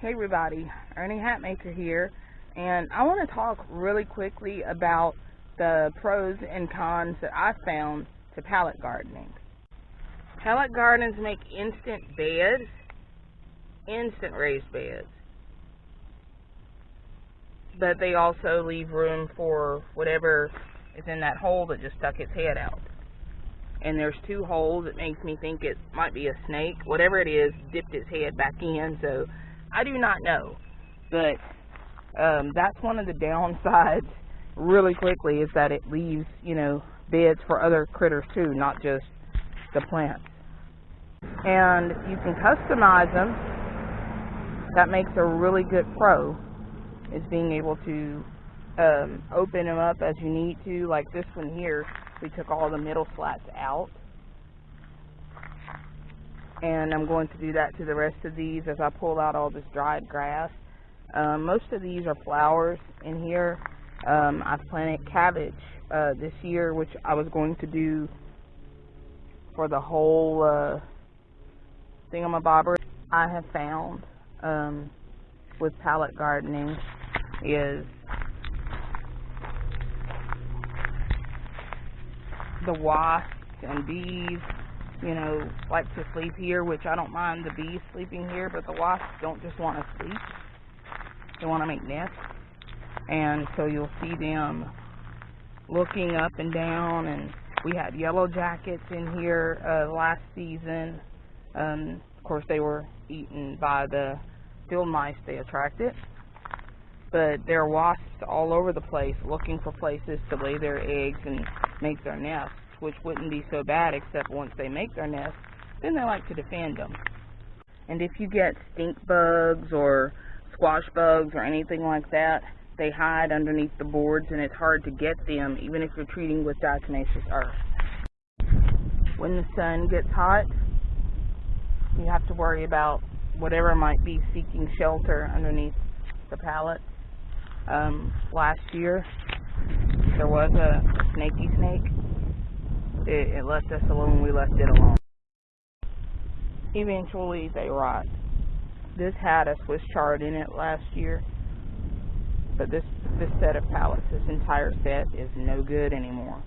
Hey everybody, Ernie Hatmaker here, and I want to talk really quickly about the pros and cons that I found to pallet gardening. Pallet gardens make instant beds, instant raised beds, but they also leave room for whatever is in that hole that just stuck its head out. And there's two holes. It makes me think it might be a snake. Whatever it is, dipped its head back in, so I do not know, but um, that's one of the downsides. Really quickly, is that it leaves you know beds for other critters too, not just the plants. And you can customize them. That makes a really good pro. Is being able to um, open them up as you need to. Like this one here, we took all the middle slats out and I'm going to do that to the rest of these as I pull out all this dried grass. Um, most of these are flowers in here. Um, I've planted cabbage uh, this year, which I was going to do for the whole uh, thingamabobber. I have found um, with pallet gardening is the wasps and bees you know, like to sleep here, which I don't mind the bees sleeping here, but the wasps don't just want to sleep. They want to make nests. And so you'll see them looking up and down, and we had yellow jackets in here uh, last season. Um, of course, they were eaten by the field mice they attracted. But there are wasps all over the place looking for places to lay their eggs and make their nests which wouldn't be so bad except once they make their nest, then they like to defend them. And if you get stink bugs or squash bugs or anything like that, they hide underneath the boards and it's hard to get them even if you're treating with diatomaceous earth. When the sun gets hot, you have to worry about whatever might be seeking shelter underneath the pallet. Um, last year, there was a snaky snake it, it left us alone, we left it alone. Eventually, they rot. This had a Swiss chard in it last year, but this this set of pallets, this entire set, is no good anymore.